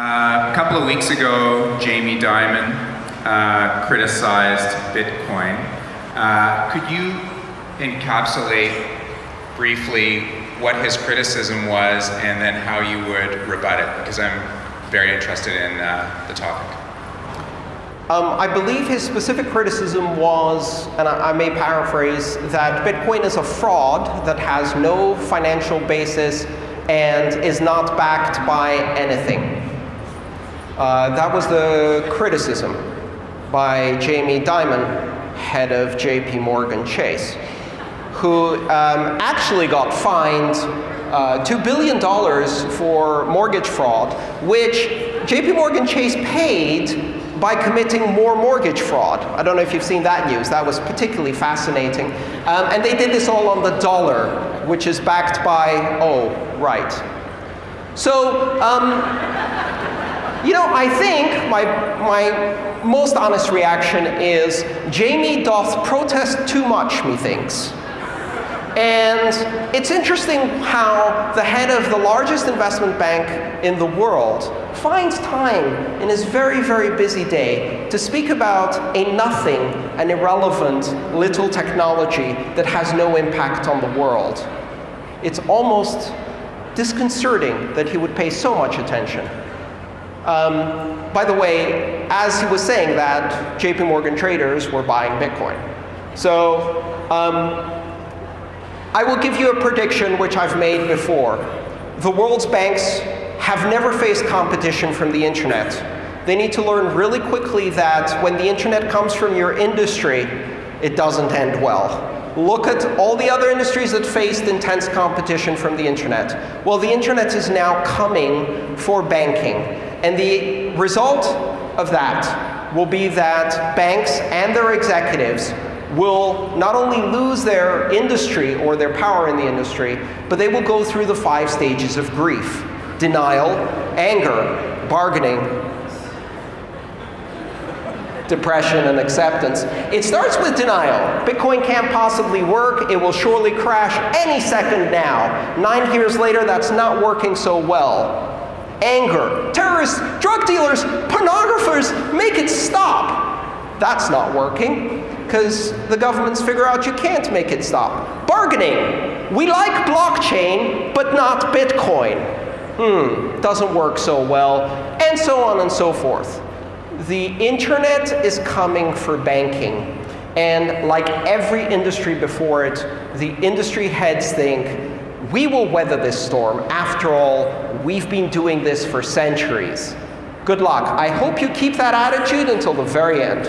Uh, a couple of weeks ago, Jamie Dimon uh, criticized Bitcoin. Uh, could you encapsulate briefly what his criticism was and then how you would rebut it? Because I'm very interested in uh, the topic. Um, I believe his specific criticism was, and I, I, may paraphrase, that Bitcoin is a fraud that has no financial basis and is not backed by anything. Uh, that was the criticism by Jamie Dimon, head of JP Morgan Chase, who um, actually got fined uh, $2 billion for mortgage fraud, which JP Morgan Chase paid by committing more mortgage fraud. I don't know if you've seen that news. That was particularly fascinating. Um, and they did this all on the dollar, which is backed by, oh, right. So, um, you know, I think my, my most honest reaction is Jamie doth protest too much, methinks. And it's interesting how the head of the largest investment bank in the world finds time in his very, very busy day to speak about a nothing, an irrelevant little technology that has no impact on the world. It's almost disconcerting that he would pay so much attention. Um, by the way, as he was saying that, JP Morgan traders were buying Bitcoin. So um, I will give you a prediction which I've made before. The world's banks have never faced competition from the internet. They need to learn really quickly that when the internet comes from your industry, it doesn't end well. Look at all the other industries that faced intense competition from the internet. Well, the internet is now coming for banking. And the result of that will be that banks and their executives will not only lose their industry or their power in the industry, but they will go through the five stages of grief. Denial, anger, bargaining, depression, and acceptance. It starts with denial. Bitcoin can't possibly work. It will surely crash any second now. Nine years later, that's not working so well. Anger. Terrorists, drug dealers, pornographers, make it stop. That's not working because the governments figure out you can't make it stop. Bargaining. We like blockchain, but not Bitcoin. Hmm, doesn't work so well, and so on and so forth. The internet is coming for banking. And like every industry before it, the industry heads think, we will weather this storm. After all, we've been doing this for centuries. Good luck. I hope you keep that attitude until the very end.